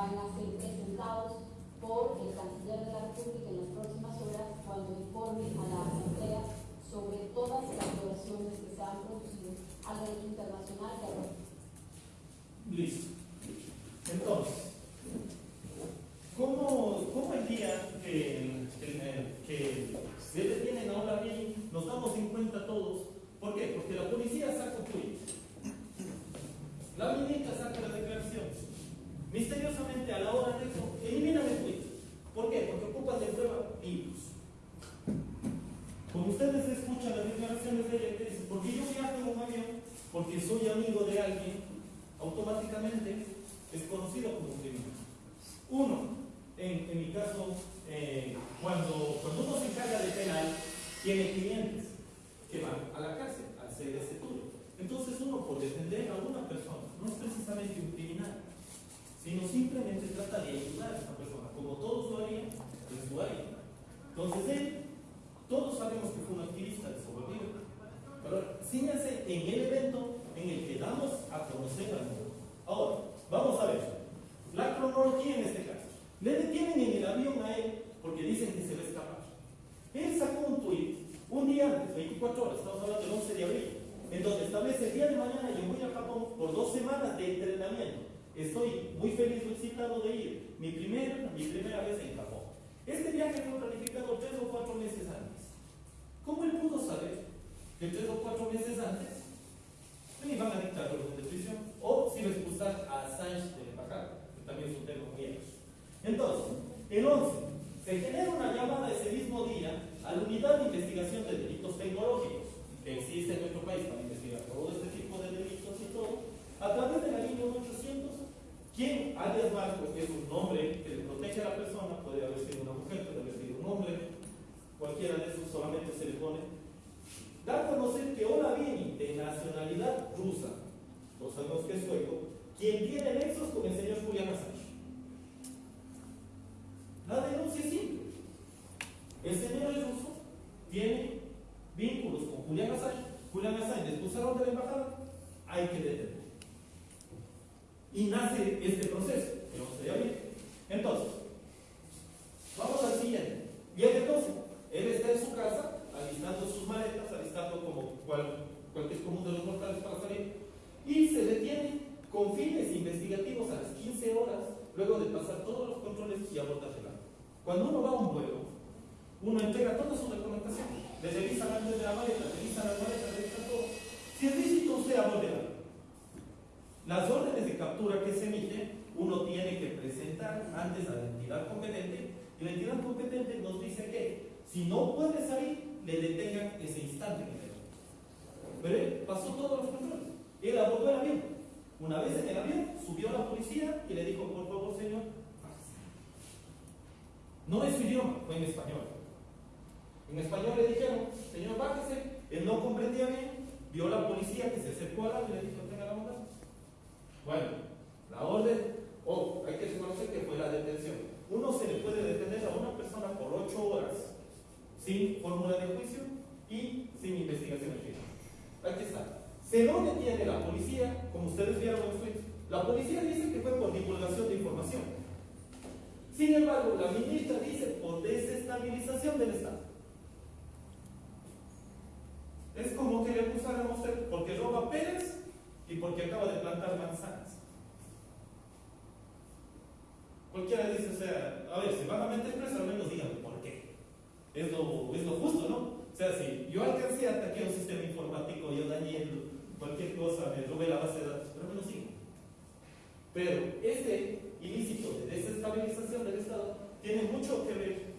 van a ser presentados por el canciller de la República en las próximas horas cuando informe a la Asamblea sobre todas las violaciones que se han producido al derecho internacional a la Listo. Entonces, ¿cómo, cómo el día que, que, se detienen ahora bien, nos damos en cuenta todos? ¿Por qué? Porque la policía saca tweet. La ministra saca las declaraciones. Misteriosamente, a la hora de eso, eliminan el tweet. ¿Por qué? Porque ocupan de prueba libros. Como ustedes escuchan las declaraciones de ella, que dicen, porque yo viajo en un avión, porque soy amigo de alguien, automáticamente es conocido como criminal. Uno, en, mi caso, eh, cuando, cuando uno se encarga de penal, tiene clientes que van a la cárcel a hacer ese turno. Entonces uno por defender a una persona, no es precisamente un criminal, sino simplemente trata de ayudar a esa persona, como todos lo harían, pues lo harían. Entonces él, todos sabemos que fue un activista desobediente, pero síganse en el evento en el que damos a conocer al mundo. Ahora, vamos a ver, la cronología en este caso. Le detienen en el avión a él porque dicen que se va a escapar. Él sacó un tuit un día antes, 24 horas, estamos hablando del 11 de abril, en donde establece el día de mañana yo voy a Japón por dos semanas de entrenamiento. Estoy muy feliz, muy excitado de ir. Mi primera, mi primera vez en Japón. Este viaje fue planificado tres o cuatro meses antes. ¿Cómo él pudo saber que tres o cuatro meses antes me iban a dictar orden de prisión? O si me expulsar a Assange de la embajada, que también es un tema muy Entonces, el 11, se genera una llamada ese mismo día a la unidad de investigación de delitos tecnológicos que existe en nuestro país para investigar todo este tipo de delitos y todo, a través de la línea 800, quien alias Marco, que es un nombre que le protege a la persona, puede haber sido una mujer, puede haber sido un hombre, cualquiera de esos solamente se le pone, da a conocer que Ola Vini, de nacionalidad rusa, no sabemos que es sueco, quien tiene nexos con el señor Julián Assange. La denuncia es simple. El señor es ruso, tiene vínculos con Julián Assange. Julián Assange le expulsaron de la embajada, hay que detenerlo. Y nace este proceso, que no se bien. Entonces, vamos al siguiente. Viene 12. Él está en su casa, alistando sus maletas, alistando como cual, cualquier común de los mortales para salir, y se detiene con fines investigativos a las 15 horas, luego de pasar todos los controles y abordaje Cuando uno va a un vuelo, uno entrega toda su documentación, le revisan antes de la maleta, revisan las maletas, revisan todo. Si es lícito usted abordar, las órdenes de captura que se emiten, uno tiene que presentar antes a la entidad competente, y la entidad competente nos dice que si no puede salir, le detengan ese instante que Pero él pasó todos los controles. Él abordó el avión. Una vez en el avión, subió a la policía y le dijo, por favor, señor, No es su idioma, fue en español. En español le dijeron, señor, bájese. Él no comprendía bien. Vio a la policía que se acercó al lado y le dijo, tenga la bondad. Bueno, la orden, oh, hay que reconocer que fue la detención. Uno se le puede detener a una persona por ocho horas sin fórmula de juicio y sin investigación Aquí está. Se lo detiene la policía, como ustedes vieron en Twitter. La policía dice que fue por divulgación de información. Sin embargo, la ministra dice por desestabilización del Estado. Es como que le acusaran a usted porque roba Pérez y porque acaba de plantar manzanas. Cualquiera dice, o sea, a ver, si van a meter preso, al menos díganme por qué. Es lo, es lo justo, ¿no? O sea, si yo alcancé a atacar un sistema informático, yo dañé cualquier cosa, me robé la base de datos, pero menos sigo. Pero este ilícito de desestabilización del Estado. Tiene mucho que ver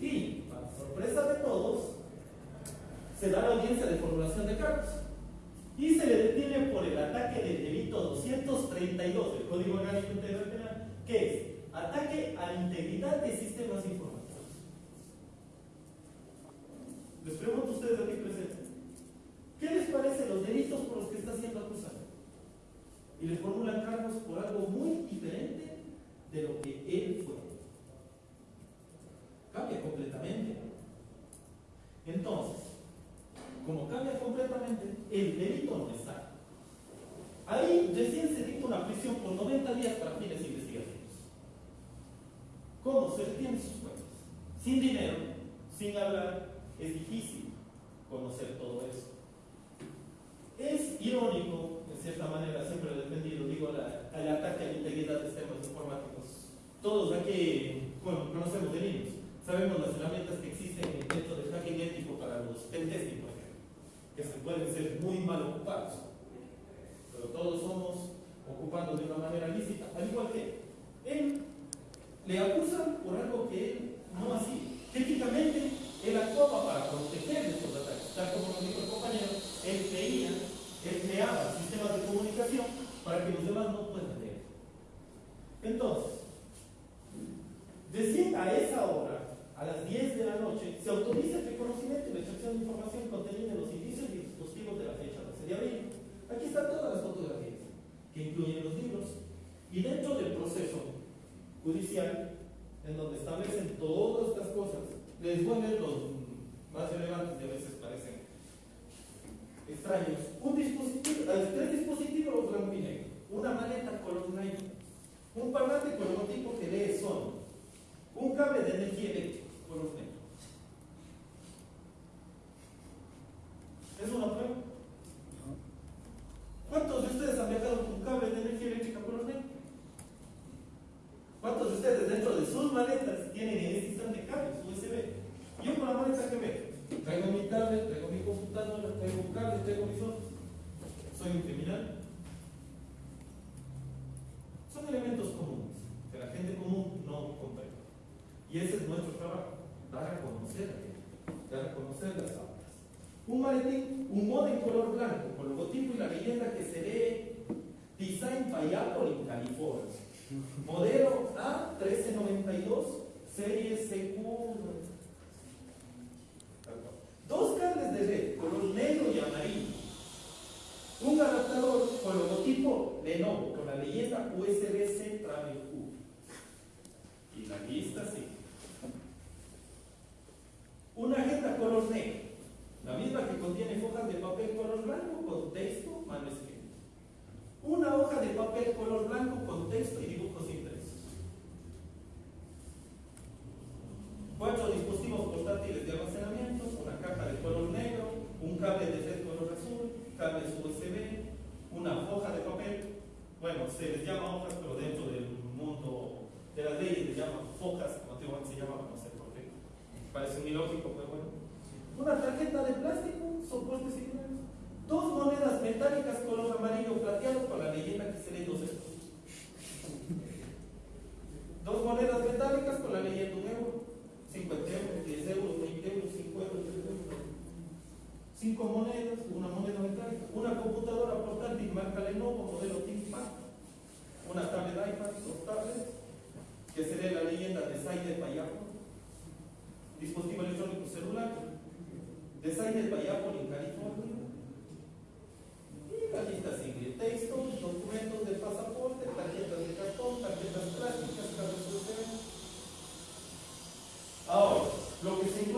Y, para sorpresa de todos, se da la audiencia de formulación de cargos. Y se le detiene por el ataque del delito 232 del Código Orgánico Integral Penal, que es ataque a la integridad de sistemas informáticos. Les pregunto a ustedes aquí presentes, ¿qué les parece los delitos por los que está siendo acusado? Y le formulan cargos por algo muy diferente de lo que él fue cambia completamente. Entonces, como cambia completamente, el delito no está. Ahí recién se dicta una prisión por 90 días para fines investigativos. ¿Cómo se retiene sus cuentas? Sin dinero, sin hablar, es difícil conocer todo eso. Es irónico, en cierta manera, siempre he defendido, digo, al ataque a la integridad de sistemas informáticos. Todos aquí, bueno, conocemos de niños Sabemos las herramientas que existen en el dentro del hacking ético para los pentesting, por ejemplo, que se pueden ser muy mal ocupados. Pero todos somos ocupando de una manera lícita, al igual que él le acusa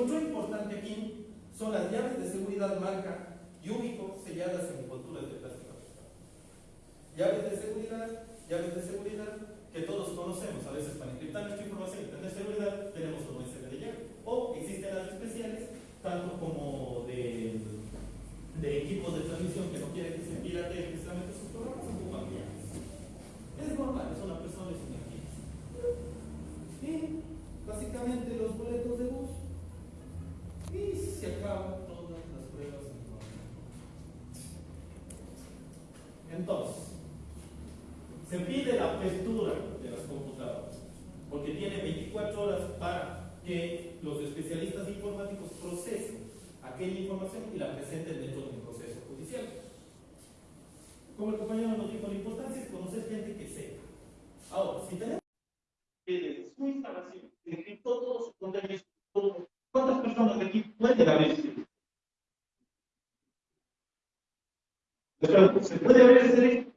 otro importante aquí son las llaves de seguridad marca y único selladas en envolturas de plástico Llaves de seguridad, llaves de seguridad que todos conocemos. A veces para encriptar nuestra información y tener seguridad tenemos un USB de llave. O existen las especiales, tanto como de, equipos de transmisión que no quieren que se pirate precisamente sus programas, son muy. Es normal, eso ¿Se puede haber ese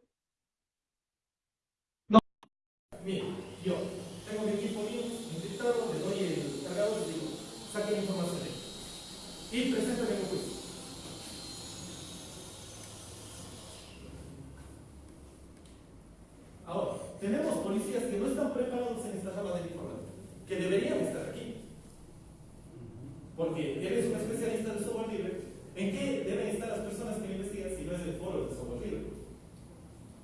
No. Mire, yo tengo mi equipo mío, encriptado, le doy el cargador y digo, saque la información de ahí. Y preséntame un juicio. Ahora, tenemos policías que no están preparados en esta rama de informática, que deberían estar aquí. Porque eres un especialista de software libre. ¿En qué deben estar las personas que investigan si no es el foro de software libre?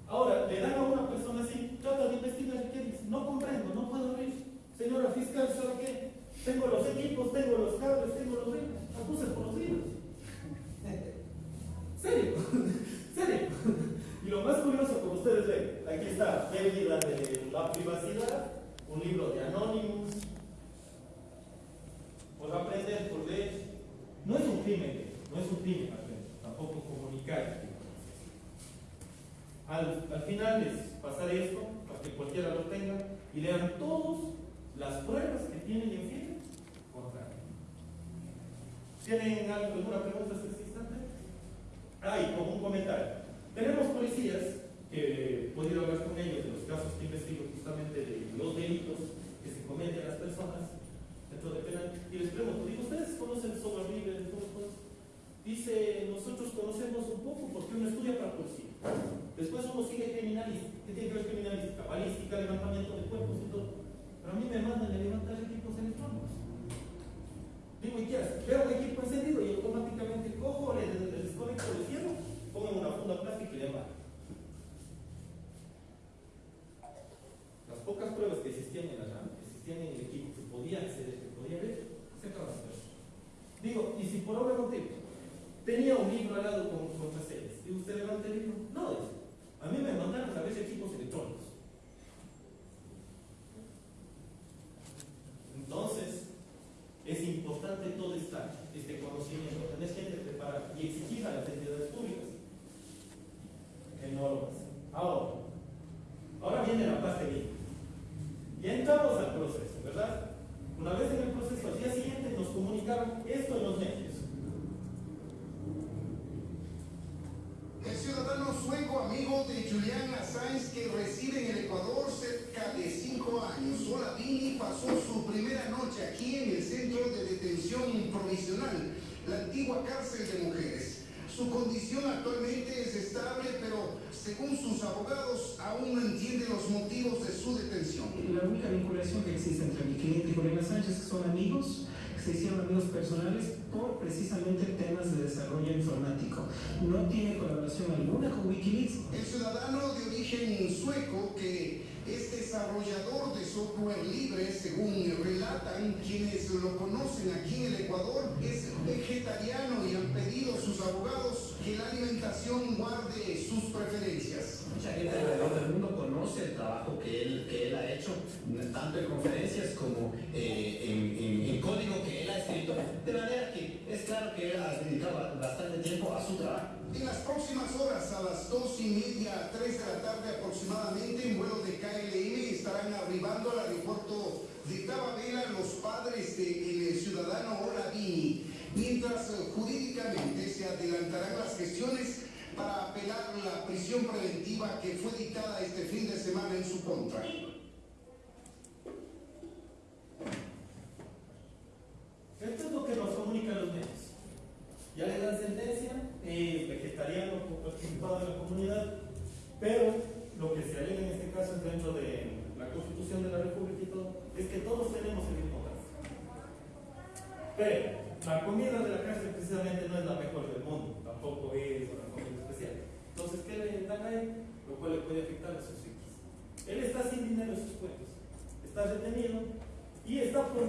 Ahora, le dan a una persona así, trata de investigar y qué dice, no comprendo, no puedo abrir. Señora fiscal, ¿sabe qué? Tengo los equipos, tengo los cables, tengo los libros. Acuse por los libros. ¿Serio? ¿Serio? Y lo más curioso, como ustedes ven, aquí está pérdida de la privacidad, un libro de Anonymous, por aprender, por leer. No es un crimen, no es un crimen aprender, tampoco comunicar. Al, al final es pasar esto, para que cualquiera lo tenga, y lean todas las pruebas que tienen en firme contra él. ¿Tienen alguna pregunta en este instante? Ah, y como un comentario. Tenemos policías que he podido hablar con ellos de los casos que investigo justamente de los delitos que se cometen a las personas dentro de penal y les pregunto, digo, ¿ustedes conocen software libre? Dice, nosotros conocemos un poco porque uno estudia para policía. Después uno sigue criminalística. ¿Qué tiene que ver criminalística? Balística, levantamiento de cuerpos y todo. Pero a mí me mandan a levantar equipos electrónicos. Digo, ¿y qué haces? Veo un equipo encendido y automáticamente cojo, le, le desconecto, le cierro pongan una funda plástica y le Las pocas pruebas que existían en la RAM, que existían en el equipo, que podía acceder, que podía ver, se acaban de. Digo, y si por obra motivo tenía un libro al lado con, con series, ¿y usted levanta el libro? No, dice. A mí me mandaron a veces equipos electrónicos. Entonces, es importante todo esta, este conocimiento, tener gente preparada y exigir a las entidades públicas normas. Ahora, ahora viene la parte bien. Ya entramos al proceso, ¿verdad? Una vez en el proceso, al día siguiente nos comunicaron esto en los medios. El ciudadano de Julian Assange que reside en el Ecuador cerca de cinco años, Solavini pasó su primera noche aquí en el centro de detención provisional, la antigua cárcel de mujeres. Su condición actualmente es estable, pero según sus abogados, aún no entiende los motivos de su detención. La única vinculación que existe entre mi cliente y Julián Sánchez son amigos, se hicieron amigos personales por precisamente temas de desarrollo informático. No tiene colaboración alguna con Wikileaks. El ciudadano de origen sueco que es desarrollador de software libre, según relatan quienes lo conocen aquí en el Ecuador, es vegetariano y han pedido sus abogados que la alimentación guarde sus preferencias. Mucha gente alrededor del mundo conoce el trabajo que él, que él ha hecho, tanto en conferencias como eh, en, en, código que él ha escrito, de manera que es claro que él ha dedicado bastante tiempo a su trabajo. En las próximas horas, a las dos y media, tres de la tarde aproximadamente, en vuelo de KLM estarán arribando al aeropuerto de Tababela los padres del ciudadano Olavini, mientras eh, jurídicamente se adelantarán las gestiones para apelar la prisión preventiva que fue dictada este fin de semana en su contra. Esto es lo que nos comunican los medios. Ya le dan sentencia, es vegetariano, participado en la comunidad, pero lo que se alega en este caso es dentro de la Constitución de la República y todo, es que todos tenemos el mismo caso. Pero la comida de la cárcel precisamente no es la mejor del mundo, tampoco es una comida especial. Entonces, ¿qué le dan a él? Lo cual le puede afectar a sus hijos. Él está sin dinero en sus cuentas, está detenido y está por...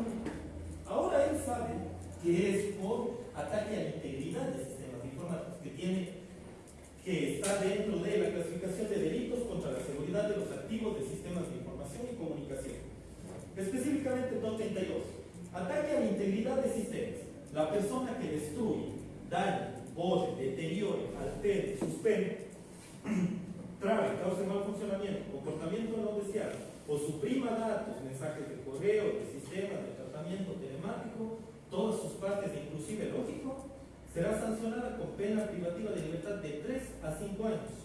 Ahora él sabe que es por ataque a la integridad de sistemas informáticos, que tiene que está dentro de la clasificación de delitos contra la seguridad de los activos de sistemas de información y comunicación. Específicamente 232. Ataque a la integridad de sistemas. La persona que destruye, daña, borre, deteriore, altere, suspende, trabe, cause mal funcionamiento, comportamiento no deseado, o suprima datos, mensajes de correo, de sistemas, de tratamiento telemático, todas sus partes, inclusive lógico, será sancionada con pena privativa de libertad de 3 a 5 años.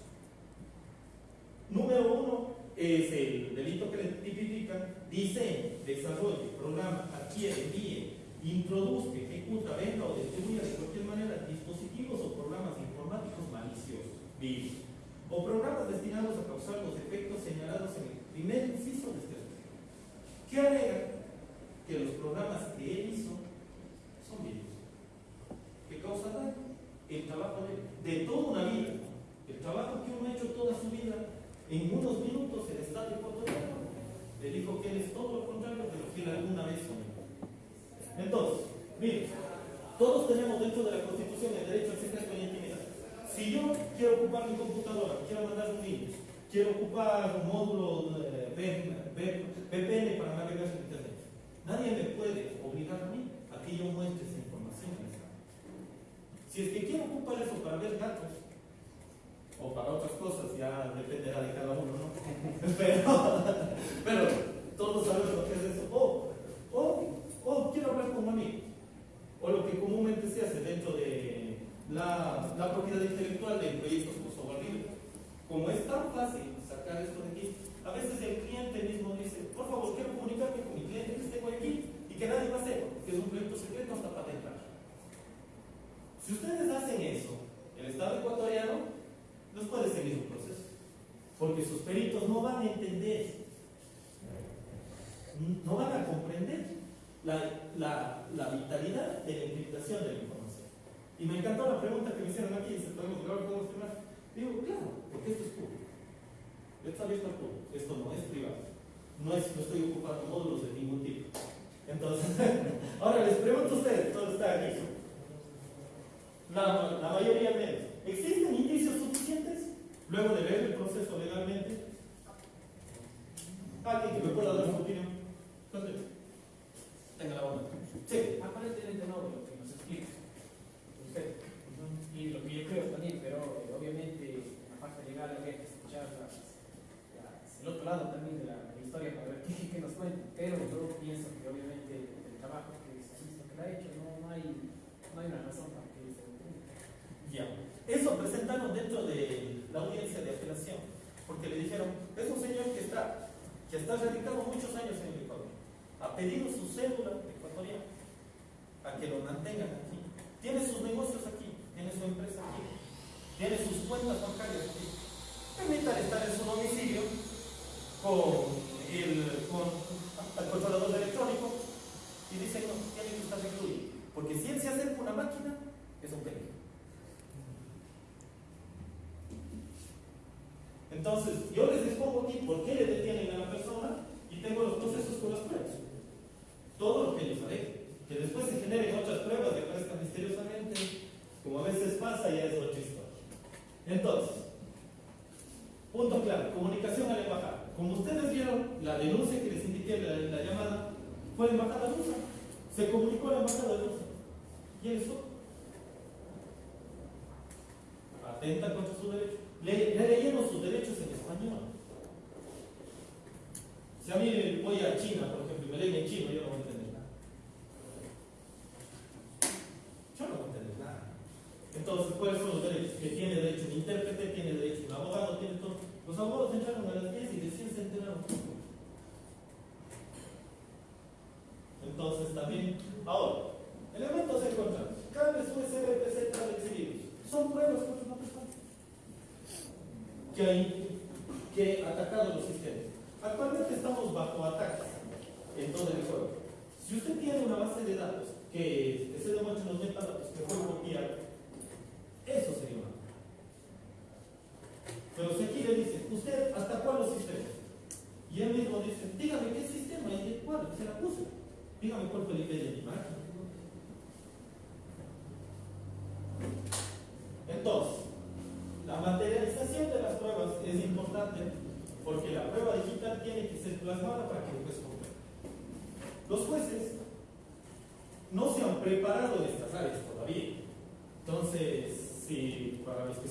Número uno es el delito que le tipifican, diseño, desarrollo, programa, adquiere, envíe, introduzca, ejecuta, venda o distribuya de cualquier manera dispositivos o programas informáticos maliciosos, virus, o programas destinados a causar los efectos señalados en el primer inciso de este artículo. ¿Qué alega? Que los programas que él hizo son virus, que causan el trabajo de, de toda una vida, el trabajo que uno ha hecho toda su vida, en unos minutos el Estado ecuatoriano le dijo que él es todo lo contrario de lo que él alguna vez soñó. Entonces, miren, todos tenemos dentro de la Constitución el derecho al secreto y la intimidad. Si yo quiero ocupar mi computadora, quiero mandar un virus, quiero ocupar un módulo eh, VPN para navegar en Internet, nadie me puede obligar a mí a que yo muestre esa información. Si es que quiero ocupar eso para ver datos, o para otras cosas, ya dependerá de cada uno, ¿no? Pero, todos sabemos lo que es eso. O, o, o quiero hablar con un amigo, o lo que comúnmente se hace dentro de la, propiedad intelectual de proyectos. Como es tan fácil sacar esto de aquí, a veces el cliente mismo dice, por favor, quiero comunicarme con mi cliente que tengo aquí y que nadie va a hacer, que es un proyecto secreto hasta patentar. Si ustedes hacen eso, el Estado ecuatoriano no puede seguir un proceso, porque sus peritos no van a entender, no van a comprender la, vitalidad de la encriptación de la información. Y me encantó la pregunta que me hicieron aquí, si podemos grabar, podemos firmar. Digo, claro, porque esto es público. Esto está abierto al público, esto no es privado. No, es, no estoy ocupando módulos de ningún tipo. Entonces, ahora les pregunto a ustedes, todo está aquí. La, la mayoría menos. ¿Existen indicios suficientes luego de ver el proceso legalmente? ¿Alguien que me pueda dar su opinión? Entonces, Tenga la onda. sí. Aparentemente no, lo que nos explica usted. Y lo que yo creo también, pero eh, habría que escuchar el otro lado también de la, historia para ver qué, qué nos cuentan. Pero yo pienso que obviamente el trabajo que se ha que ha hecho, no, hay, no hay una razón para que se. Ya. Eso presentaron dentro de la audiencia de apelación, porque le dijeron, es un señor que está, que está radicado muchos años en el Ecuador, ha pedido su cédula ecuatoriana a que lo mantengan aquí, tiene sus negocios aquí, tiene su empresa aquí, tiene sus cuentas bancarias aquí. Permítale estar en su domicilio con el, con el controlador electrónico y dicen, no, tiene que estar recluido, porque si él se acerca a una máquina, es un peligro. Entonces, yo les expongo aquí por qué le detienen a la persona y tengo los procesos con las pruebas. Todo lo que ellos saben. Que después se generen otras pruebas y aparezcan misteriosamente, como a veces pasa, ya es otra historia. Entonces, punto claro, comunicación a la embajada. Como ustedes vieron, la denuncia que les indiqué la, la llamada fue la embajada rusa. Se comunicó a la embajada rusa. Y eso atenta contra su derecho. Le, le sus derechos en español. Si a mí voy a China, por ejemplo, y me leen en chino, yo no voy a entender nada. Yo no voy a entender nada. Entonces, ¿cuáles son los derechos? Que tiene derecho un intérprete, tiene derecho un abogado, tiene todo. Los abogados entraron a las 10 y recién se enteraron. Entonces, también, ahora, elementos encontrados. Cables USB, PC, tablet y virus. Son pruebas contra una persona que, hay, que ha atacado los sistemas. Actualmente estamos bajo ataques en todo el juego. Si usted tiene una base de datos que, se demuestra los metadatos que fue copiado,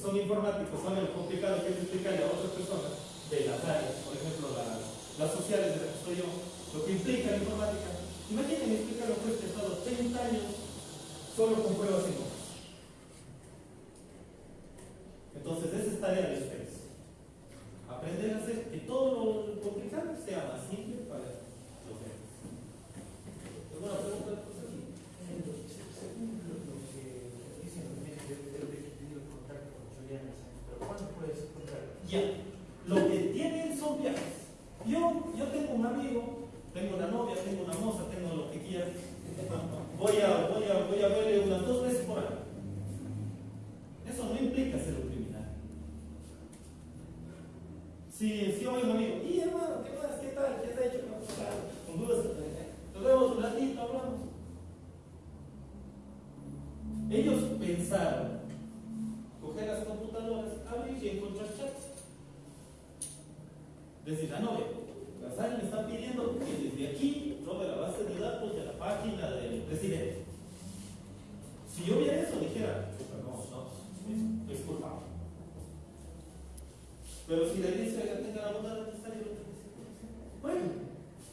son informáticos saben complicar lo que es explicarle a otras personas de las áreas, por ejemplo, las sociales de las que estoy yo, lo que implica la informática. Imaginen explicar lo que he estado 30 años solo con pruebas y notas. Entonces, esa es tarea de ustedes. Aprender a hacer que todo lo complicado sea más simple. voy a La SAN me está pidiendo que desde aquí tome la base de datos de la página del presidente. Si yo viera eso, dijera, no, no, es culpable. Pero si le dice, oiga, tenga la bondad de estar Bueno,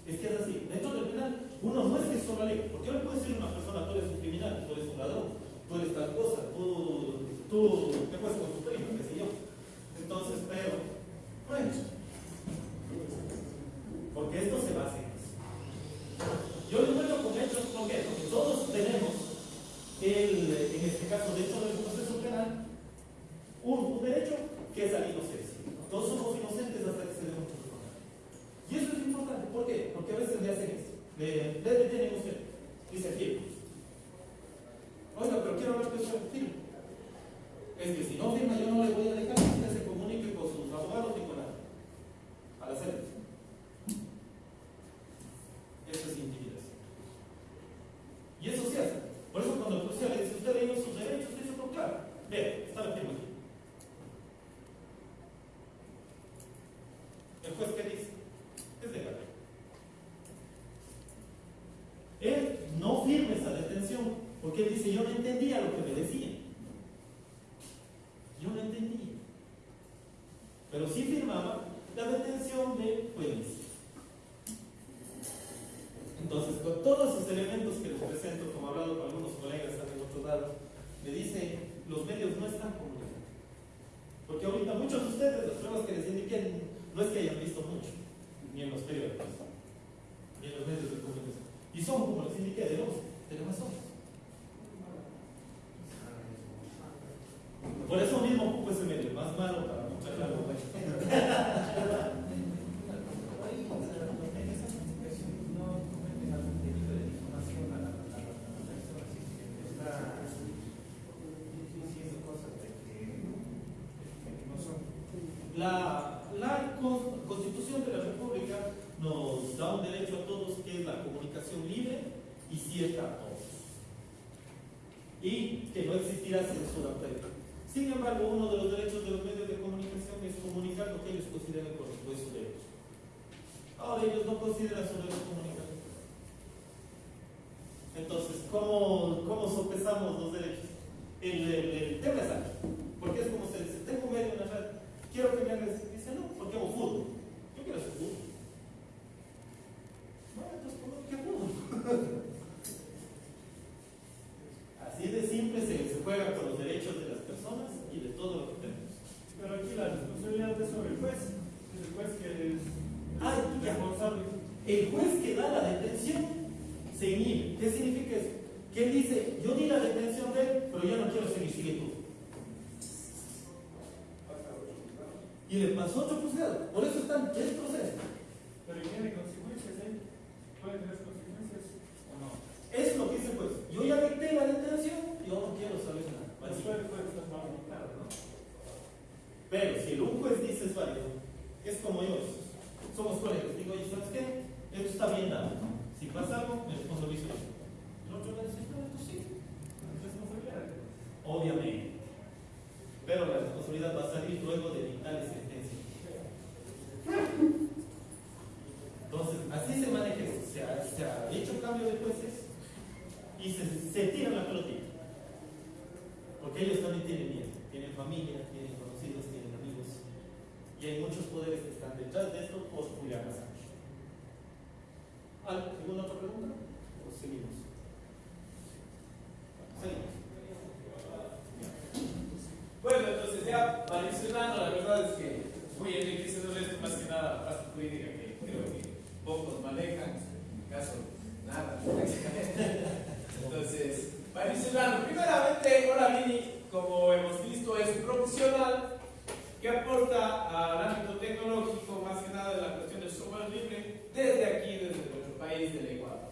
es que es así. Dentro del penal, uno no es que solo ley. ¿Por qué no puede decir una persona, tú eres un criminal, tú eres un ladrón, tú eres tal cosa, tú, te puedes con tu primo, qué sé yo? Entonces, pero, bueno. La, Constitución de la República nos da un derecho a todos que es la comunicación libre y cierta a todos. Y que no existirá censura previa. Sin embargo, uno de los derechos de los medios de comunicación es comunicar lo que ellos consideran corresponde derecho. Ahora ellos no consideran su derecho comunicar. Entonces, ¿cómo, cómo sopesamos los derechos? El tema es Adicionando, primeramente, hola como hemos visto, es un profesional que aporta al ámbito tecnológico, más que nada de la cuestión del software libre, desde aquí, desde nuestro país, del Ecuador.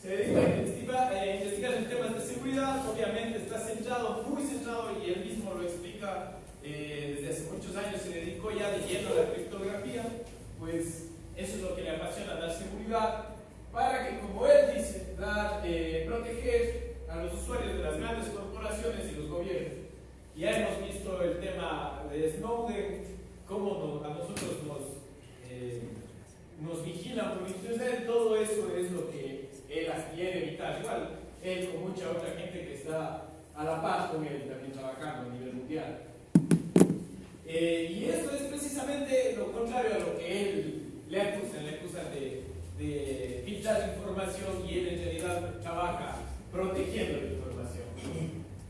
Se dedica a investigar, a investigar en temas de seguridad, obviamente está centrado, muy centrado, y él mismo lo explica, eh, desde hace muchos años se dedicó ya de a la criptografía, pues eso es lo que le apasiona, dar seguridad, para que, como él dice, dar, eh, proteger a los usuarios de las grandes corporaciones y los gobiernos. Ya hemos visto el tema de Snowden, cómo a nosotros nos, eh, nos vigilan por internet, todo eso es lo que él quiere evitar. Igual, él con mucha otra gente que está a la paz con él también trabajando a nivel mundial. Eh, y esto es precisamente lo contrario a lo que él le acusan, le acusan de, de filtrar información y él en realidad trabaja protegiendo la información.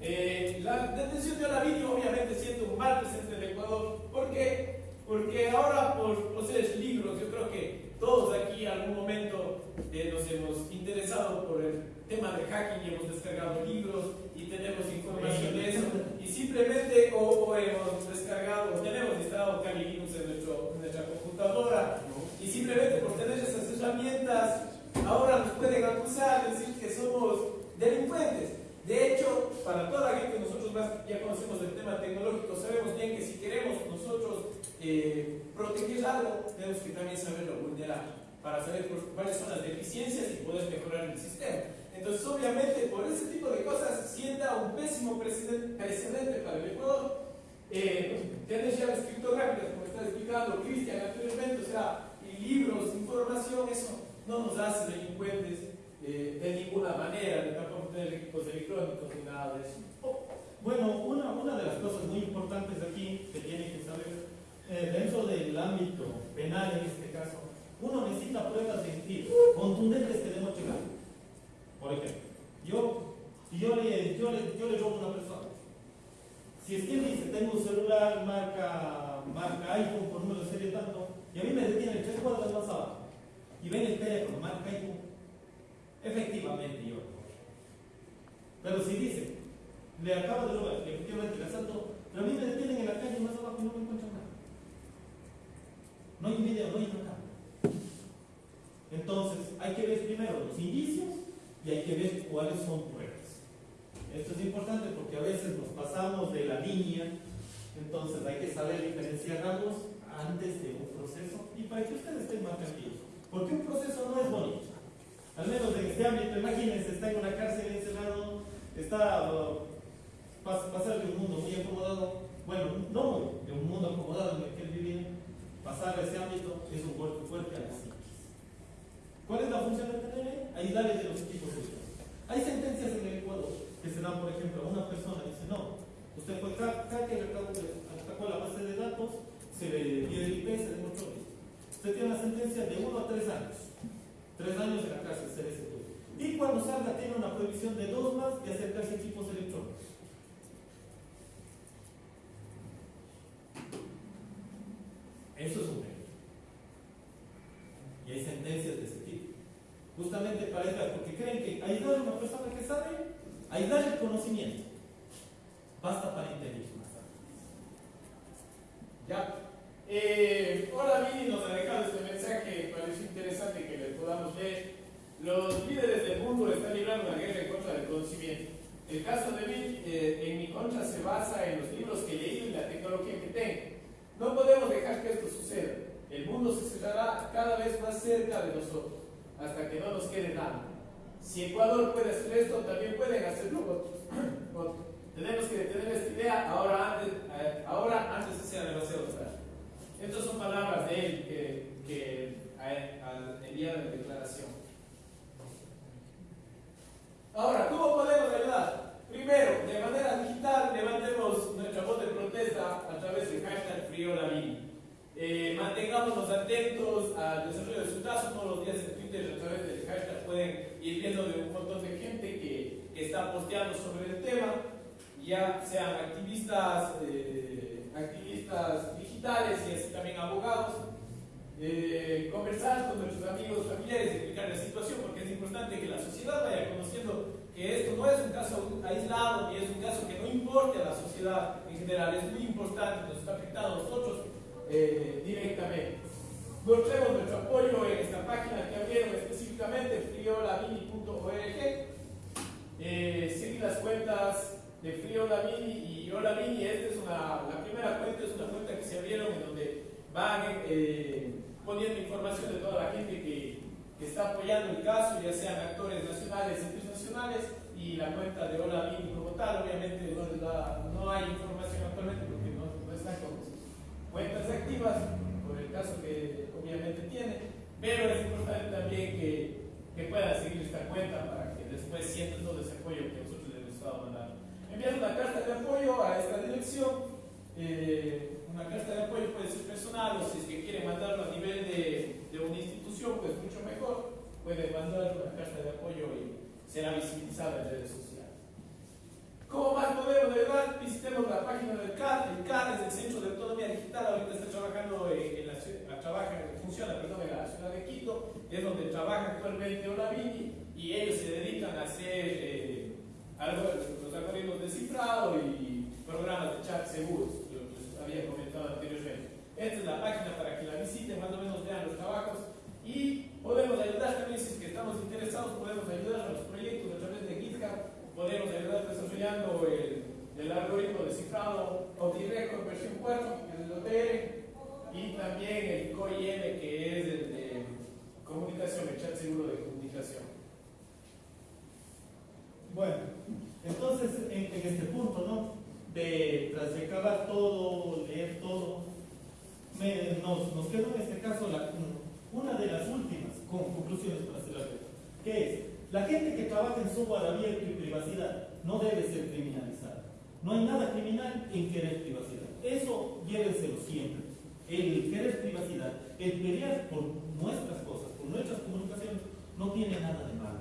Eh, la detención de Olavini obviamente siendo un mal presente en el Ecuador, ¿por qué? Porque ahora por poseer libros, yo creo que todos aquí en algún momento eh, nos hemos interesado por el tema de hacking y hemos descargado libros y tenemos información de eso y simplemente o, o hemos descargado, o tenemos instalado Kali Linux en, nuestro- en nuestra computadora y simplemente por tener esas herramientas ahora nos pueden acusar, decir que somos delincuentes. De hecho, para toda la gente que nosotros más ya conocemos del tema tecnológico, sabemos bien que si queremos nosotros eh, proteger algo, tenemos que también saberlo vulnerar, para saber cuáles son las deficiencias y poder mejorar el sistema. Entonces, obviamente, por ese tipo de cosas sienta un pésimo precedente, para el Ecuador. Eh, tener llaves criptográficas, como está explicando Cristian anteriormente, o sea, libros, información, eso no nos hace delincuentes eh, de ninguna manera, ni tampoco tener equipos electrónicos ni nada de eso. Bueno, una, una de las cosas muy importantes aquí que tienen que saber, eh, dentro del ámbito penal en este caso, uno necesita pruebas de sentido, contundentes que demuestren algo. Por ejemplo, yo, yo le, yo, le, yo le robo a una persona, si es que él dice, tengo un celular marca, marca iPhone por número de serie tanto, y a mí me detienen tres cuadras más abajo, y ven el teléfono marca iPhone, efectivamente yo. Pero si dice, le acabo de robar, efectivamente le asalto, pero a mí me detienen en la calle más abajo y no me encuentran. No hay video, no hay cámara. Entonces, hay que ver primero los indicios y hay que ver cuáles son pruebas. Esto es importante porque a veces nos pasamos de la línea, entonces hay que saber diferenciar antes de un proceso y para que ustedes estén más tranquilos. Porque un proceso no es bonito. Al menos en este ámbito, imagínense, está en una cárcel encerrado, está uh, pas- pasar de un mundo muy acomodado, bueno, no de un mundo acomodado en el que él vivía, pasar a ese ámbito es un golpe fuerte a la psiquis. ¿Cuál es la función del TNL? Ayudarles de los equipos sociales. Hay sentencias en el Ecuador que se dan, por ejemplo, a una persona y dice, no, usted fue hacker, atacó la base de datos, se le dio el IP, se demostró. Usted tiene una sentencia de 1 a 3 años. 3 años en la cárcel, se les Y cuando salga tiene una prohibición de 2 más de acercarse Estas son palabras de él que, que el día de la declaración. Ahora, ¿cómo podemos ayudar? Primero, de manera digital, levantemos nuestra voz de protesta a través del hashtag FrioLavín. Eh, mantengámonos atentos al desarrollo de su caso todos los días en Twitter a través del hashtag pueden ir viendo de un montón de gente que, está posteando sobre el tema, ya sean activistas, eh, activistas y así también abogados, eh, conversar con nuestros amigos familiares, explicar la situación, porque es importante que la sociedad vaya conociendo que esto no es un caso aislado ni es un caso que no importe a la sociedad en general, es muy importante, nos está afectando a nosotros eh, directamente. Mostremos nuestro apoyo en esta página que abrieron específicamente, friolamini.org. Eh, seguir las cuentas de Frío y Hola Mini. Esta es una, la primera cuenta, es una cuenta que se abrieron en donde van eh, poniendo información de toda la gente que, que, está apoyando el caso, ya sean actores nacionales internacionales, y la cuenta de Hola Mini como tal. Obviamente no, no hay información actualmente porque no, no están con cuentas activas por el caso que obviamente tiene, pero es importante también que, que puedan seguir esta cuenta para que después sientan todo ese apoyo que nosotros les hemos estado mandando. Una carta de apoyo a esta dirección. Eh, una carta de apoyo puede ser personal o si es que quiere mandarlo a nivel de, de una institución, pues mucho mejor. Puede mandar una carta de apoyo y será visibilizada en redes sociales. ¿Cómo más podemos ayudar? Visitemos la página del CAD. El CAD es el Centro de Autonomía Digital. Ahorita está trabajando en, la ciudad, trabaja, funciona perdón, en la ciudad de Quito. Es donde trabaja actualmente Olavini y ellos se dedican a hacer eh, algoritmos de cifrado y programas de chat seguros. Yo les había comentado anteriormente. Esta es la página para que la visiten, más o menos vean los trabajos y podemos ayudar también si es que estamos interesados, podemos ayudar a los proyectos a través de GitHub podemos ayudar desarrollando el, el algoritmo de cifrado versión 4, que es el OTR, y también el COIM, que es el de comunicación, el chat seguro de comunicación. Bueno, entonces en, en este punto, ¿no? De tras recabar todo, leer todo, nos, nos quedó en este caso una de las últimas conclusiones para hacer la que es la gente que trabaja en software abierto y privacidad no debe ser criminalizada. No hay nada criminal en querer privacidad. Eso llévenselo siempre. El querer privacidad, el pelear por nuestras cosas, por nuestras comunicaciones, no tiene nada de malo.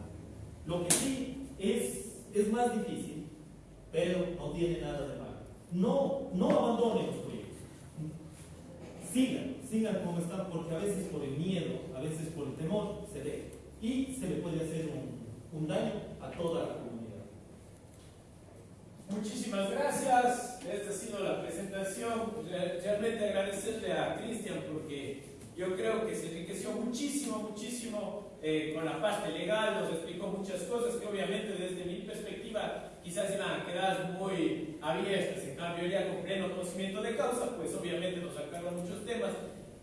Lo que sí es, es más difícil, pero no tiene nada de malo. No, no abandonen los proyectos. Sigan, sigan como están, porque a veces por el miedo, a veces por el temor, se deja. Y se le puede hacer un un daño a toda la comunidad. Muchísimas gracias. Esta ha sido la presentación. Realmente agradecerle a Cristian porque yo creo que se enriqueció muchísimo, muchísimo eh, con la parte legal, nos explicó muchas cosas que obviamente desde mi perspectiva quizás iban a quedar muy abiertas. En cambio, ya con pleno conocimiento de causa, pues obviamente nos aclaran muchos temas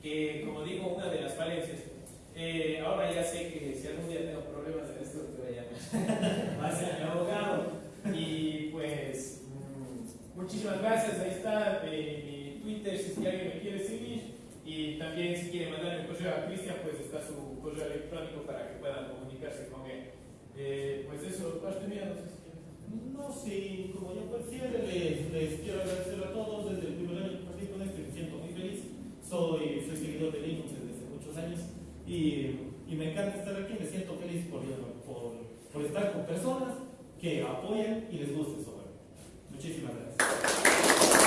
que, como digo, una de las falencias. Eh, ahora ya sé que si algún día tengo problemas en esto, te voy a va a ser mi abogado. Y pues, mm, muchísimas gracias. Ahí está eh, mi Twitter si alguien me quiere seguir. Y también si quiere mandar el correo a Cristian, pues está su correo electrónico para que puedan comunicarse con él. Eh, pues eso, parte mía, no sé si. No, sí, como yo prefiero, les, les quiero agradecer a todos desde el primer año que partí con esto me siento muy feliz. Soy, seguidor de Linux desde hace muchos años y, y, me encanta estar aquí, me siento feliz por, por, estar con personas que apoyan y les gusta eso. Muchísimas gracias.